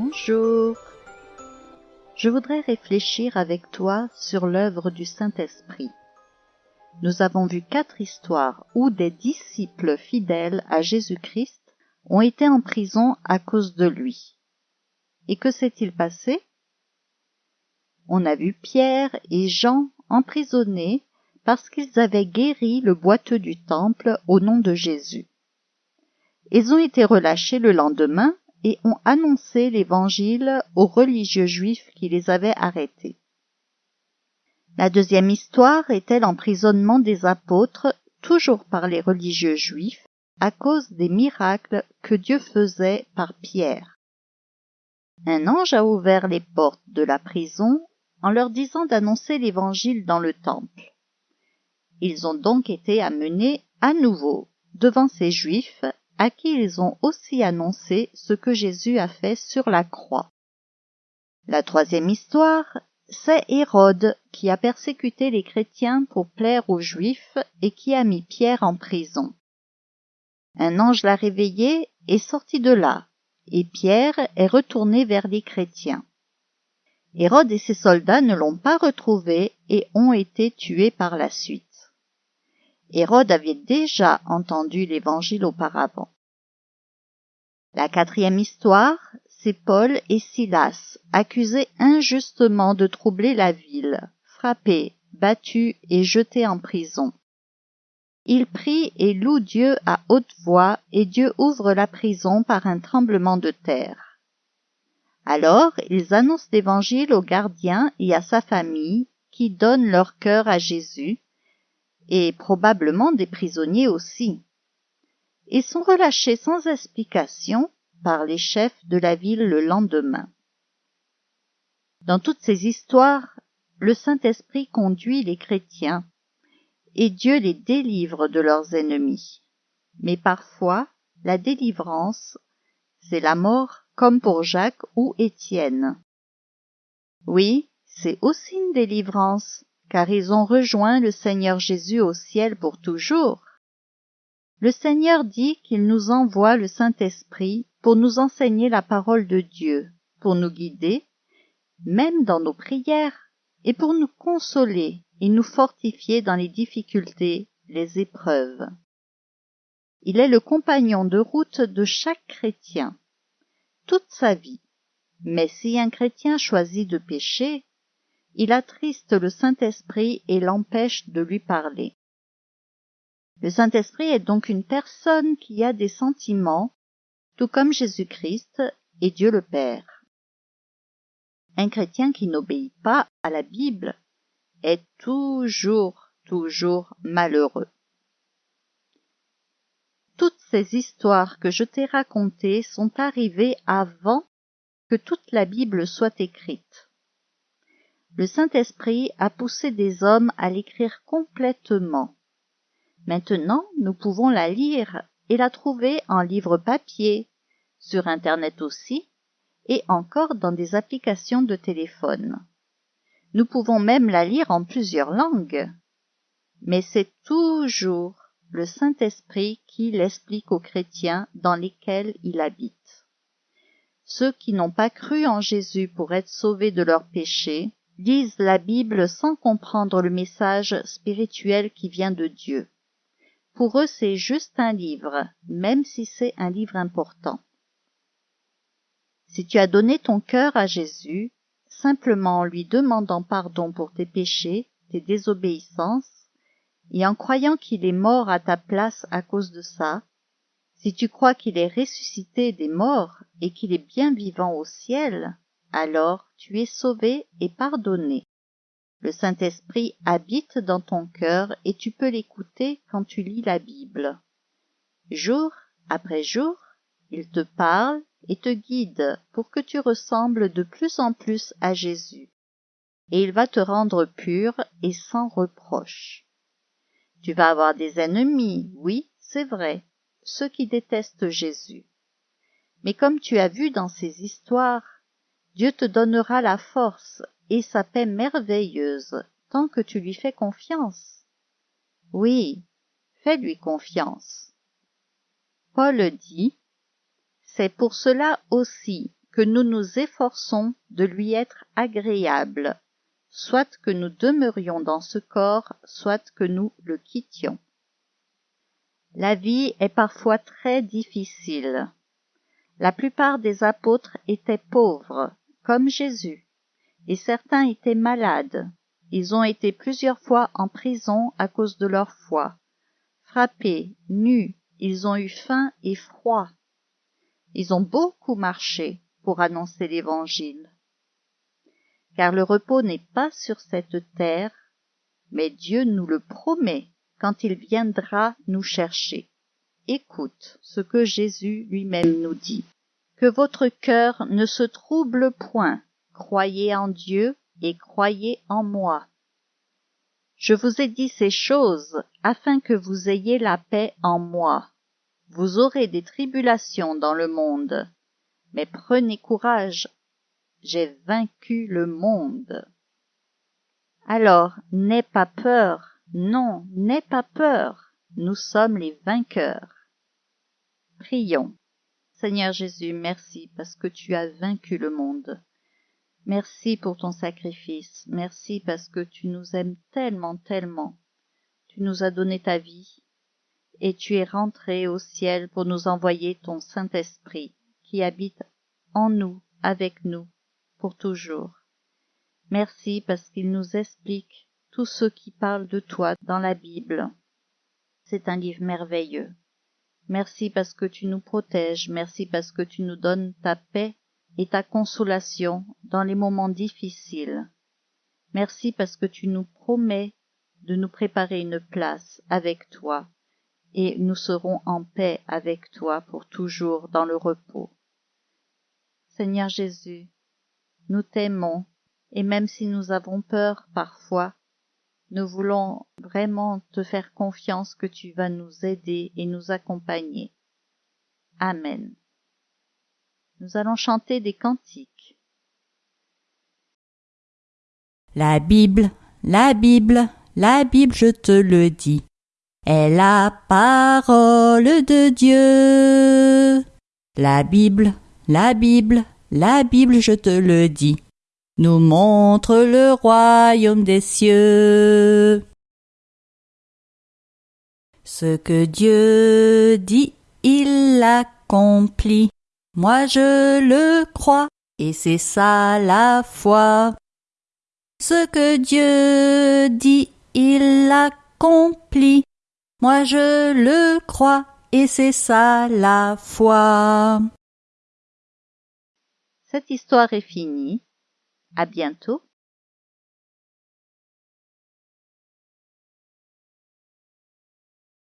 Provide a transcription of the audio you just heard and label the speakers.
Speaker 1: Bonjour. Je voudrais réfléchir avec toi sur l'œuvre du Saint-Esprit. Nous avons vu quatre histoires où des disciples fidèles à Jésus-Christ ont été en prison à cause de lui. Et que s'est-il passé? On a vu Pierre et Jean emprisonnés parce qu'ils avaient guéri le boiteux du temple au nom de Jésus. Ils ont été relâchés le lendemain et ont annoncé l'Évangile aux religieux juifs qui les avaient arrêtés. La deuxième histoire était l'emprisonnement des apôtres, toujours par les religieux juifs, à cause des miracles que Dieu faisait par Pierre. Un ange a ouvert les portes de la prison en leur disant d'annoncer l'Évangile dans le temple. Ils ont donc été amenés à nouveau devant ces Juifs à qui ils ont aussi annoncé ce que Jésus a fait sur la croix. La troisième histoire, c'est Hérode qui a persécuté les chrétiens pour plaire aux Juifs et qui a mis Pierre en prison. Un ange l'a réveillé et sorti de là, et Pierre est retourné vers les chrétiens. Hérode et ses soldats ne l'ont pas retrouvé et ont été tués par la suite. Hérode avait déjà entendu l'évangile auparavant. La quatrième histoire, c'est Paul et Silas, accusés injustement de troubler la ville, frappés, battus et jetés en prison. Ils prient et louent Dieu à haute voix, et Dieu ouvre la prison par un tremblement de terre. Alors ils annoncent l'évangile au gardien et à sa famille, qui donnent leur cœur à Jésus, et probablement des prisonniers aussi. Ils sont relâchés sans explication par les chefs de la ville le lendemain. Dans toutes ces histoires, le Saint-Esprit conduit les chrétiens et Dieu les délivre de leurs ennemis. Mais parfois, la délivrance, c'est la mort comme pour Jacques ou Étienne. Oui, c'est aussi une délivrance, car ils ont rejoint le Seigneur Jésus au ciel pour toujours. Le Seigneur dit qu'il nous envoie le Saint-Esprit pour nous enseigner la parole de Dieu, pour nous guider, même dans nos prières, et pour nous consoler et nous fortifier dans les difficultés, les épreuves. Il est le compagnon de route de chaque chrétien, toute sa vie. Mais si un chrétien choisit de pécher, il attriste le Saint-Esprit et l'empêche de lui parler. Le Saint-Esprit est donc une personne qui a des sentiments, tout comme Jésus-Christ et Dieu le Père. Un chrétien qui n'obéit pas à la Bible est toujours, toujours malheureux. Toutes ces histoires que je t'ai racontées sont arrivées avant que toute la Bible soit écrite le Saint-Esprit a poussé des hommes à l'écrire complètement. Maintenant, nous pouvons la lire et la trouver en livre papier, sur Internet aussi, et encore dans des applications de téléphone. Nous pouvons même la lire en plusieurs langues. Mais c'est toujours le Saint-Esprit qui l'explique aux chrétiens dans lesquels il habite. Ceux qui n'ont pas cru en Jésus pour être sauvés de leurs péchés lisent la Bible sans comprendre le message spirituel qui vient de Dieu. Pour eux, c'est juste un livre, même si c'est un livre important. Si tu as donné ton cœur à Jésus, simplement en lui demandant pardon pour tes péchés, tes désobéissances, et en croyant qu'il est mort à ta place à cause de ça, si tu crois qu'il est ressuscité des morts et qu'il est bien vivant au ciel, alors tu es sauvé et pardonné. Le Saint-Esprit habite dans ton cœur et tu peux l'écouter quand tu lis la Bible. Jour après jour, il te parle et te guide pour que tu ressembles de plus en plus à Jésus. Et il va te rendre pur et sans reproche. Tu vas avoir des ennemis, oui, c'est vrai, ceux qui détestent Jésus. Mais comme tu as vu dans ces histoires, Dieu te donnera la force et sa paix merveilleuse tant que tu lui fais confiance. Oui, fais-lui confiance. Paul dit, C'est pour cela aussi que nous nous efforçons de lui être agréables, soit que nous demeurions dans ce corps, soit que nous le quittions. La vie est parfois très difficile. La plupart des apôtres étaient pauvres, comme Jésus, et certains étaient malades. Ils ont été plusieurs fois en prison à cause de leur foi. Frappés, nus, ils ont eu faim et froid. Ils ont beaucoup marché pour annoncer l'Évangile. Car le repos n'est pas sur cette terre, mais Dieu nous le promet quand il viendra nous chercher. Écoute ce que Jésus lui-même nous dit. Que votre cœur ne se trouble point, croyez en Dieu et croyez en moi. Je vous ai dit ces choses afin que vous ayez la paix en moi. Vous aurez des tribulations dans le monde, mais prenez courage, j'ai vaincu le monde. Alors, n'aie pas peur, non, n'aie pas peur, nous sommes les vainqueurs. Prions. Seigneur Jésus, merci parce que tu as vaincu le monde. Merci pour ton sacrifice, merci parce que tu nous aimes tellement, tellement. Tu nous as donné ta vie, et tu es rentré au ciel pour nous envoyer ton Saint-Esprit, qui habite en nous, avec nous, pour toujours. Merci parce qu'il nous explique tout ce qui parle de toi dans la Bible. C'est un livre merveilleux. Merci parce que tu nous protèges, merci parce que tu nous donnes ta paix et ta consolation dans les moments difficiles. Merci parce que tu nous promets de nous préparer une place avec toi, et nous serons en paix avec toi pour toujours dans le repos. Seigneur Jésus, nous t'aimons, et même si nous avons peur parfois, nous voulons vraiment te faire confiance que tu vas nous aider et nous accompagner. Amen. Nous allons chanter des cantiques.
Speaker 2: La Bible, la Bible, la Bible, je te le dis, est la parole de Dieu. La Bible, la Bible, la Bible, je te le dis, nous montre le royaume des cieux. Ce que Dieu dit, il l'accomplit. Moi je le crois, et c'est ça la foi. Ce que Dieu dit, il l'accomplit. Moi je le crois, et c'est ça la foi.
Speaker 1: Cette histoire est finie. À bientôt.